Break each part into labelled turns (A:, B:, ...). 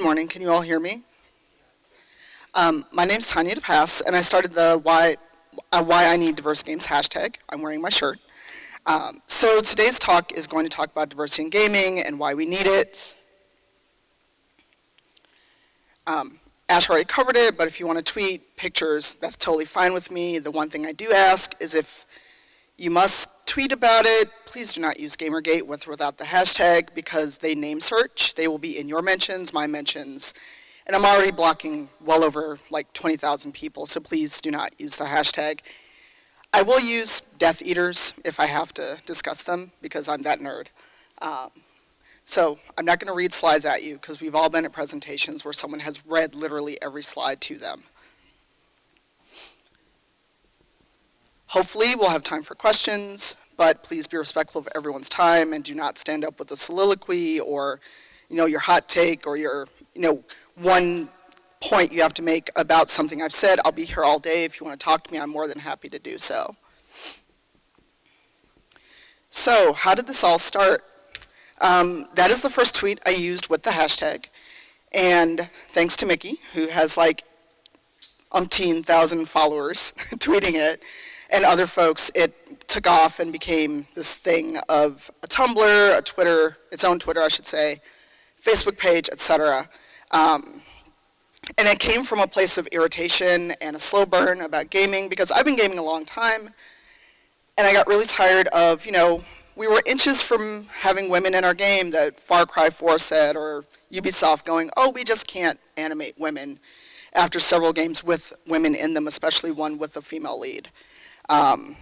A: Good morning. Can you all hear me? Um, my name is Tanya DePass, and I started the Why, uh, Why I Need Diverse Games hashtag. I'm wearing my shirt. Um, so today's talk is going to talk about diversity in gaming and why we need it. Um, Ash already covered it, but if you want to tweet pictures, that's totally fine with me. The one thing I do ask is if you must tweet about it, please do not use Gamergate with or without the hashtag because they name search. They will be in your mentions, my mentions, and I'm already blocking well over like 20,000 people, so please do not use the hashtag. I will use Death Eaters if I have to discuss them because I'm that nerd. Um, so I'm not going to read slides at you because we've all been at presentations where someone has read literally every slide to them. Hopefully we'll have time for questions, but please be respectful of everyone's time and do not stand up with a soliloquy or you know, your hot take or your you know, one point you have to make about something I've said. I'll be here all day. If you want to talk to me, I'm more than happy to do so. So how did this all start? Um, that is the first tweet I used with the hashtag. And thanks to Mickey, who has like umpteen thousand followers tweeting it, and other folks, it took off and became this thing of a Tumblr, a Twitter, its own Twitter, I should say, Facebook page, etc. Um, and it came from a place of irritation and a slow burn about gaming because I've been gaming a long time and I got really tired of, you know, we were inches from having women in our game that Far Cry 4 said or Ubisoft going, oh, we just can't animate women after several games with women in them, especially one with a female lead. Um,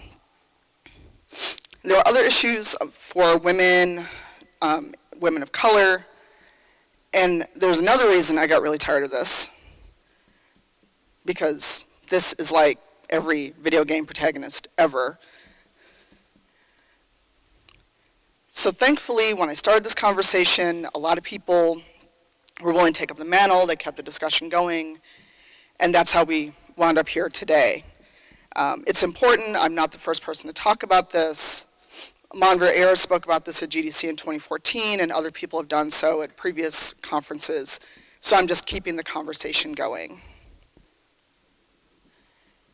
A: there are other issues for women, um, women of color, and there's another reason I got really tired of this. Because this is like every video game protagonist ever. So thankfully, when I started this conversation, a lot of people were willing to take up the mantle, they kept the discussion going, and that's how we wound up here today. Um, it's important, I'm not the first person to talk about this. Manveer Heir spoke about this at GDC in 2014, and other people have done so at previous conferences. So I'm just keeping the conversation going.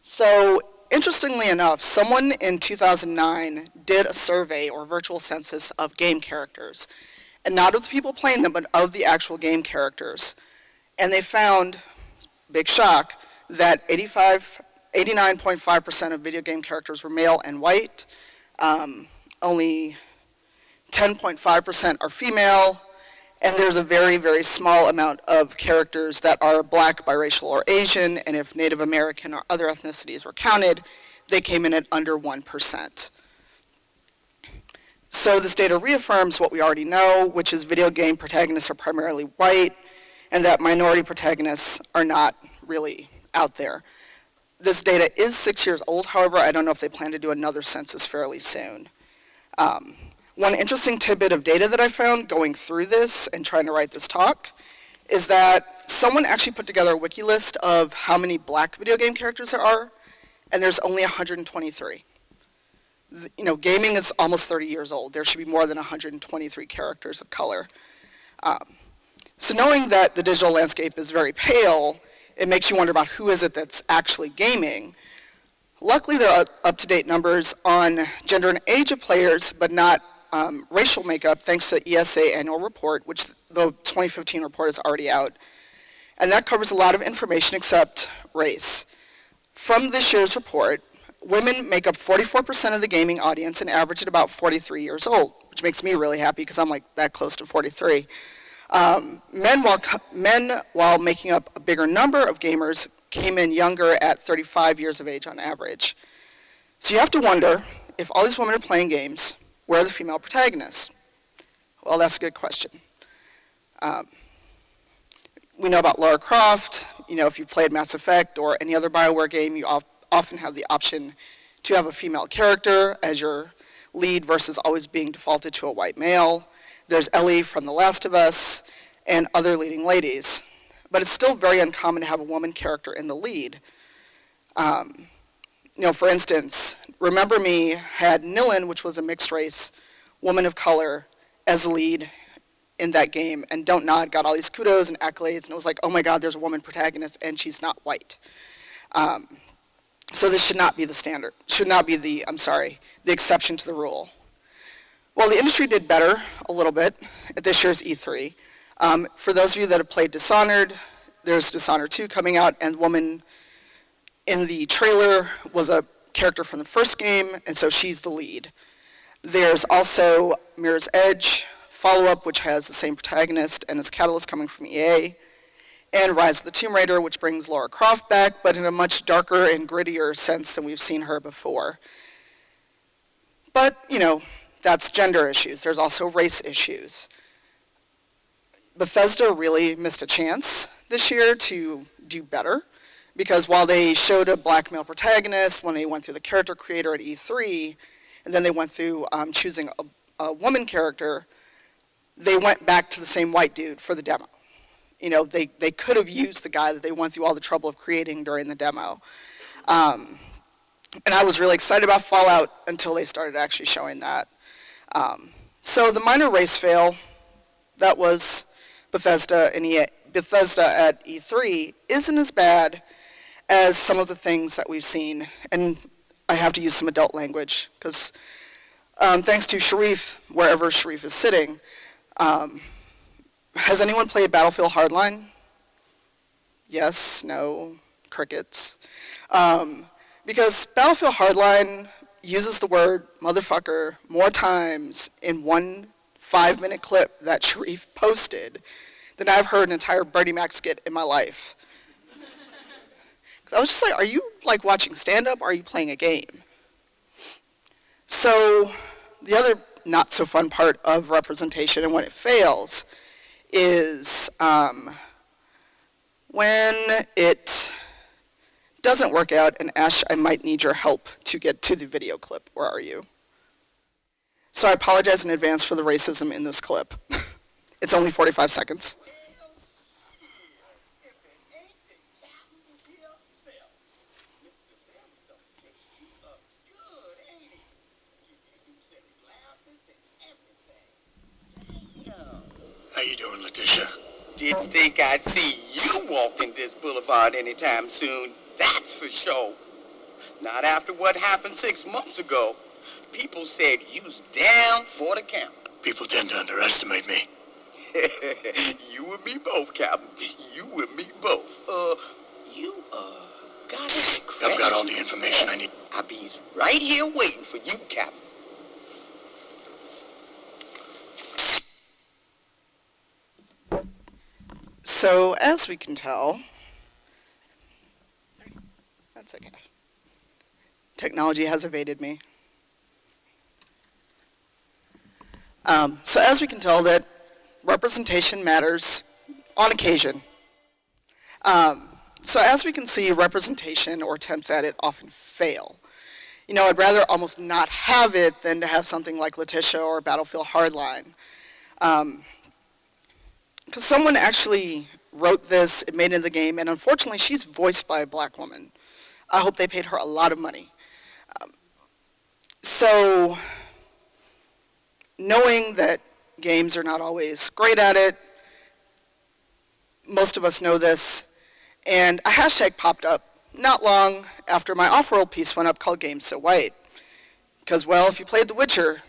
A: So interestingly enough, someone in 2009 did a survey or virtual census of game characters. And not of the people playing them, but of the actual game characters. And they found, big shock, that 85, 89.5% of video game characters were male and white. Um, only 10.5% are female, and there's a very, very small amount of characters that are black, biracial, or Asian, and if Native American or other ethnicities were counted, they came in at under 1%. So this data reaffirms what we already know, which is video game protagonists are primarily white, and that minority protagonists are not really out there. This data is six years old, however, I don't know if they plan to do another census fairly soon. Um, one interesting tidbit of data that I found going through this and trying to write this talk is that someone actually put together a wiki list of how many black video game characters there are, and there's only 123. You know, gaming is almost 30 years old. There should be more than 123 characters of color. Um, so knowing that the digital landscape is very pale, it makes you wonder about who is it that's actually gaming. Luckily, there are up-to-date numbers on gender and age of players, but not um, racial makeup, thanks to ESA annual report, which the 2015 report is already out. And that covers a lot of information except race. From this year's report, women make up 44% of the gaming audience and average at about 43 years old, which makes me really happy because I'm like that close to 43. Um, men, while, men, while making up a bigger number of gamers, came in younger at 35 years of age on average. So you have to wonder, if all these women are playing games, where are the female protagonists? Well, that's a good question. Um, we know about Lara Croft. You know, if you've played Mass Effect or any other Bioware game, you often have the option to have a female character as your lead versus always being defaulted to a white male. There's Ellie from The Last of Us and other leading ladies but it's still very uncommon to have a woman character in the lead. Um, you know, for instance, Remember Me had Nilin, which was a mixed race woman of color, as lead in that game, and Don't Nod got all these kudos and accolades, and it was like, oh my god, there's a woman protagonist, and she's not white. Um, so this should not be the standard, should not be the, I'm sorry, the exception to the rule. Well, the industry did better a little bit at this year's E3. Um, for those of you that have played Dishonored, there's Dishonored 2 coming out, and the woman in the trailer was a character from the first game, and so she's the lead. There's also Mirror's Edge follow-up, which has the same protagonist and its Catalyst coming from EA, and Rise of the Tomb Raider, which brings Lara Croft back, but in a much darker and grittier sense than we've seen her before. But, you know, that's gender issues. There's also race issues. Bethesda really missed a chance this year to do better because while they showed a black male protagonist when they went through the character creator at E3, and then they went through um, choosing a, a, woman character, they went back to the same white dude for the demo. You know, they, they could have used the guy that they went through all the trouble of creating during the demo. Um, and I was really excited about Fallout until they started actually showing that. Um, so the minor race fail, that was Bethesda, and Bethesda at E3 isn't as bad as some of the things that we've seen. And I have to use some adult language because um, thanks to Sharif, wherever Sharif is sitting, um, has anyone played Battlefield Hardline? Yes, no, crickets. Um, because Battlefield Hardline uses the word motherfucker more times in one five minute clip that Sharif posted than I've heard an entire Bernie Mac skit in my life. I was just like, are you like watching stand up or are you playing a game? So the other not so fun part of representation and when it fails is um, when it doesn't work out, and Ash, I might need your help to get to the video clip. Where are you? So I apologize in advance for the racism in this clip. it's only 45 seconds.
B: How you doing, Letitia?
C: Didn't think I'd see you walking this boulevard anytime soon, that's for sure. Not after what happened six months ago. People said you's down for the count.
B: People tend to underestimate me.
C: you and me both, Captain. You and me both. Uh, you, uh, got it.
B: I've got all the information I need.
C: I'll be right here waiting for you, Captain.
A: So, as we can tell, that's okay. Technology has evaded me. Um, so as we can tell that representation matters on occasion. Um, so as we can see, representation or attempts at it often fail. You know, I'd rather almost not have it than to have something like Letitia or Battlefield Hardline. Because um, someone actually wrote this, it made it in the game, and unfortunately she's voiced by a black woman. I hope they paid her a lot of money. Um, so knowing that games are not always great at it, most of us know this, and a hashtag popped up not long after my Offworld piece went up called Games So White. Because, well, if you played The Witcher,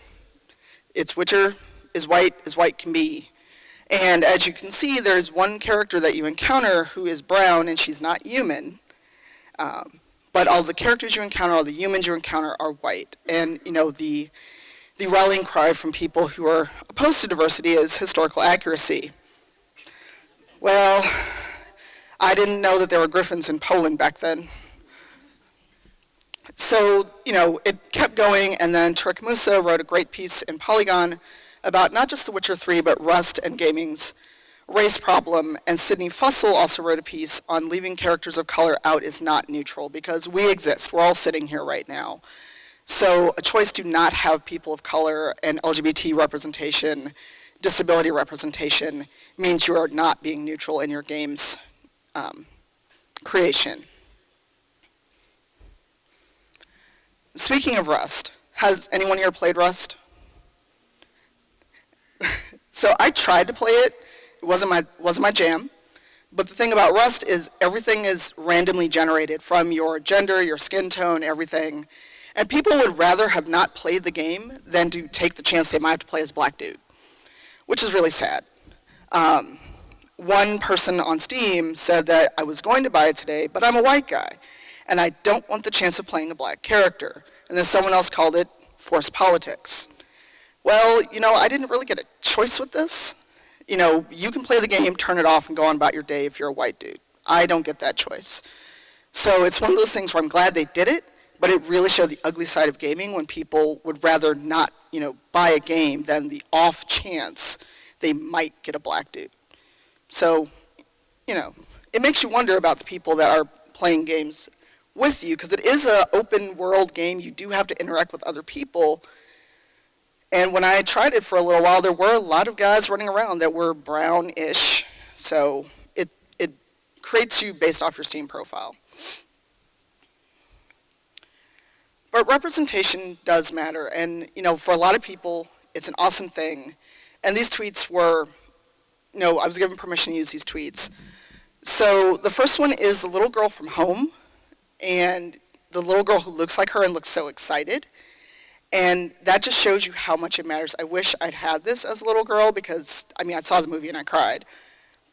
A: it's Witcher is white as white can be. And as you can see, there's one character that you encounter who is brown and she's not human. Um, but all the characters you encounter, all the humans you encounter are white. And, you know, the the rallying cry from people who are opposed to diversity is historical accuracy. Well, I didn't know that there were griffins in Poland back then. So, you know, it kept going, and then Tauriq Moosa wrote a great piece in Polygon about not just The Witcher 3, but Rust and gaming's race problem, and Sidney Fussell also wrote a piece on leaving characters of color out is not neutral, because we exist. We're all sitting here right now. So a choice to not have people of color and LGBT representation, disability representation, means you are not being neutral in your game's um, creation. Speaking of Rust, has anyone here played Rust? So I tried to play it. Wasn't my, wasn't my jam. But the thing about Rust is everything is randomly generated from your gender, your skin tone, everything. And people would rather have not played the game than to take the chance they might have to play as black dude, which is really sad. Um, one person on Steam said that I was going to buy it today, but I'm a white guy, and I don't want the chance of playing a black character. And then someone else called it forced politics. Well, you know, I didn't really get a choice with this. You know, you can play the game, turn it off, and go on about your day if you're a white dude. I don't get that choice. So it's one of those things where I'm glad they did it, but it really showed the ugly side of gaming when people would rather not, you know, buy a game than the off chance they might get a black dude. So, you know, it makes you wonder about the people that are playing games with you because it is an open world game. You do have to interact with other people. And when I tried it for a little while, there were a lot of guys running around that were brown-ish. So it, it creates you based off your Steam profile. But representation does matter. And, you know, for a lot of people, it's an awesome thing. And these tweets were, you know, I was given permission to use these tweets. So the first one is the little girl from home. And the little girl who looks like her and looks so excited. And that just shows you how much it matters. I wish I'd had this as a little girl because, I mean, I saw the movie and I cried.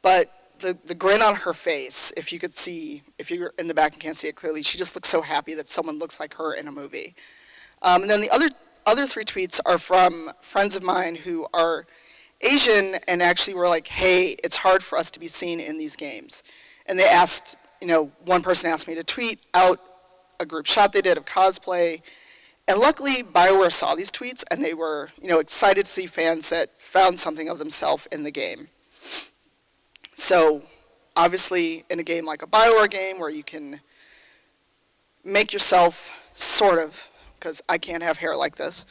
A: But the, the grin on her face, if you could see, if you're in the back and can't see it clearly, she just looks so happy that someone looks like her in a movie. Um, and then the other, other three tweets are from friends of mine who are Asian and actually were like, hey, it's hard for us to be seen in these games. And they asked, you know, one person asked me to tweet out a group shot they did of cosplay and luckily, BioWare saw these tweets and they were, you know, excited to see fans that found something of themselves in the game. So, obviously, in a game like a BioWare game where you can make yourself sort of, because I can't have hair like this,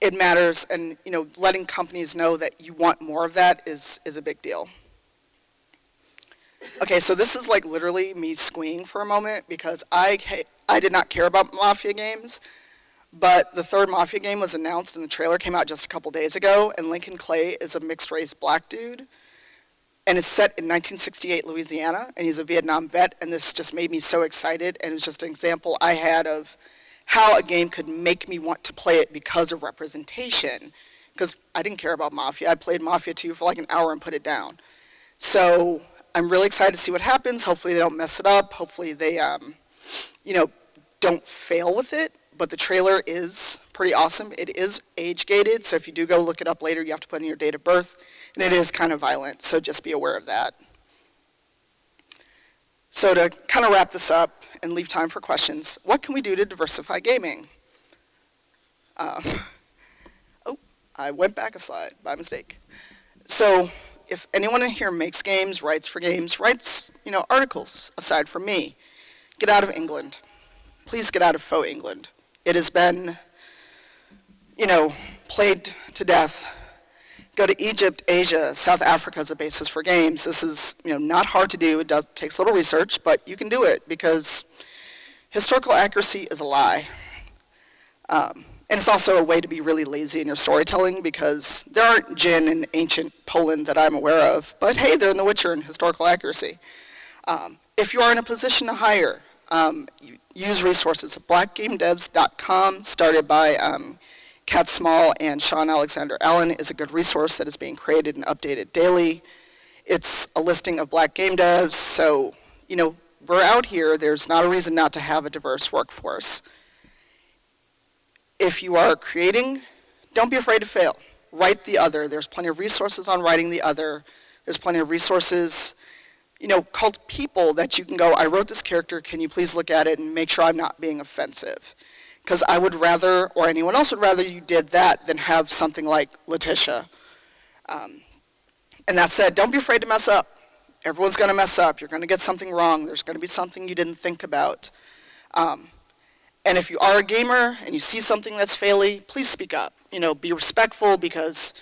A: it matters and, you know, letting companies know that you want more of that is, is a big deal. Okay, so this is like literally me squeeing for a moment because I, I did not care about Mafia games but the third Mafia game was announced and the trailer came out just a couple days ago, and Lincoln Clay is a mixed race black dude. And it's set in 1968 Louisiana, and he's a Vietnam vet, and this just made me so excited, and it was just an example I had of how a game could make me want to play it because of representation. Because I didn't care about Mafia. I played Mafia 2 for like an hour and put it down. So I'm really excited to see what happens. Hopefully they don't mess it up. Hopefully they, um, you know, don't fail with it but the trailer is pretty awesome. It is age gated, so if you do go look it up later, you have to put in your date of birth, and it is kind of violent, so just be aware of that. So to kind of wrap this up and leave time for questions, what can we do to diversify gaming? Uh, oh, I went back a slide by mistake. So if anyone in here makes games, writes for games, writes, you know, articles aside from me, get out of England. Please get out of faux England. It has been, you know, played to death. Go to Egypt, Asia, South Africa as a basis for games. This is, you know, not hard to do. It does, takes a little research, but you can do it because historical accuracy is a lie. Um, and it's also a way to be really lazy in your storytelling because there aren't jinn in ancient Poland that I'm aware of, but hey, they're in The Witcher in historical accuracy. Um, if you are in a position to hire, um, use resources. At blackgamedevs.com, started by um, Kat Small and Shawn Alexander Allen, is a good resource that is being created and updated daily. It's a listing of black game devs, so, you know, we're out here. There's not a reason not to have a diverse workforce. If you are creating, don't be afraid to fail. Write the other. There's plenty of resources on writing the other. There's plenty of resources you know, called people that you can go, I wrote this character, can you please look at it and make sure I'm not being offensive? Because I would rather, or anyone else would rather you did that than have something like Letitia. Um, and that said, don't be afraid to mess up. Everyone's going to mess up. You're going to get something wrong. There's going to be something you didn't think about. Um, and if you are a gamer and you see something that's faily, please speak up. You know, be respectful because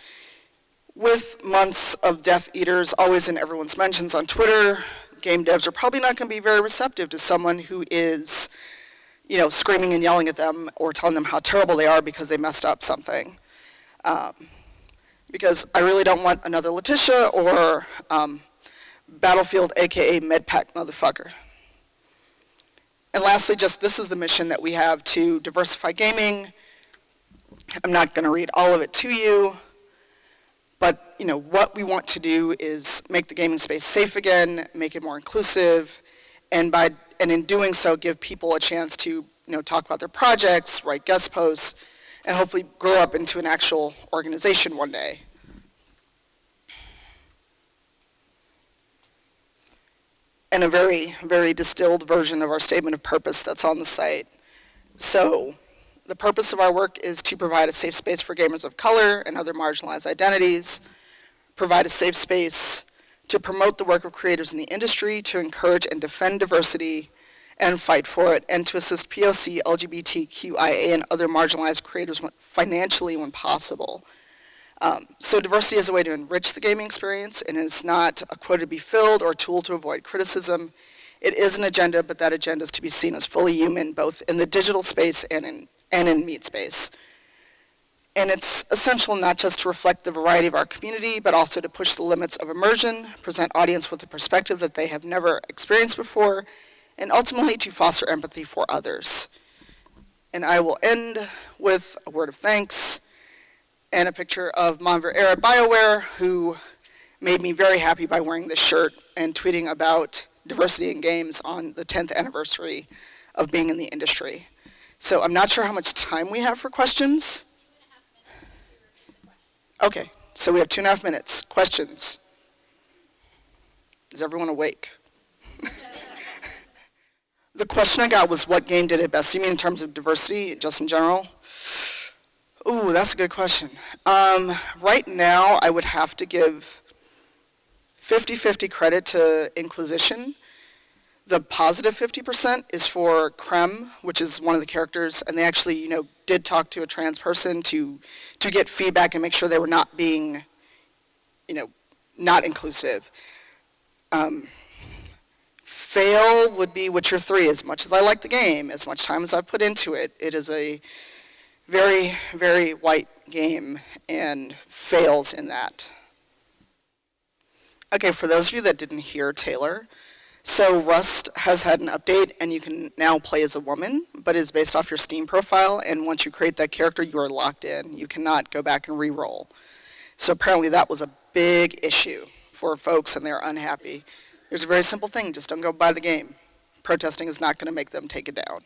A: with months of Death Eaters always in everyone's mentions on Twitter, game devs are probably not going to be very receptive to someone who is, you know, screaming and yelling at them or telling them how terrible they are because they messed up something. Um, because I really don't want another Letitia or um, Battlefield, AKA MedPack motherfucker. And lastly, just this is the mission that we have to diversify gaming. I'm not going to read all of it to you, but you know what we want to do is make the gaming space safe again, make it more inclusive, and by and in doing so, give people a chance to you know talk about their projects, write guest posts, and hopefully grow up into an actual organization one day. And a very, very distilled version of our statement of purpose that's on the site. So, the purpose of our work is to provide a safe space for gamers of color and other marginalized identities, provide a safe space to promote the work of creators in the industry, to encourage and defend diversity, and fight for it, and to assist POC, LGBTQIA, and other marginalized creators financially when possible. Um, so diversity is a way to enrich the gaming experience, and it's not a quota to be filled or a tool to avoid criticism. It is an agenda, but that agenda is to be seen as fully human, both in the digital space and in, and in meat space. And it's essential not just to reflect the variety of our community, but also to push the limits of immersion, present audience with a perspective that they have never experienced before, and ultimately to foster empathy for others. And I will end with a word of thanks and a picture of Manveer Heir BioWare, who made me very happy by wearing this shirt and tweeting about diversity in games on the 10th anniversary of being in the industry. So I'm not sure how much time we have for questions. Okay, so we have two and a half minutes. Questions? Is everyone awake? the question I got was what game did it best? You mean in terms of diversity, just in general? Ooh, that's a good question. Um, right now, I would have to give 50-50 credit to Inquisition. The positive 50% is for Krem, which is one of the characters, and they actually, you know, did talk to a trans person to to get feedback and make sure they were not being, you know, not inclusive. Um, fail would be Witcher 3. As much as I like the game, as much time as I've put into it, it is a very, very white game and fails in that. Okay, for those of you that didn't hear Taylor, so Rust has had an update and you can now play as a woman, but is based off your Steam profile, and once you create that character, you are locked in. You cannot go back and re-roll. So apparently that was a big issue for folks and they're unhappy. There's a very simple thing, just don't go buy the game. Protesting is not going to make them take it down.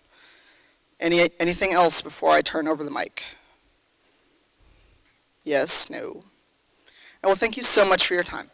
A: Any, anything else before I turn over the mic? Yes, no? Well, thank you so much for your time.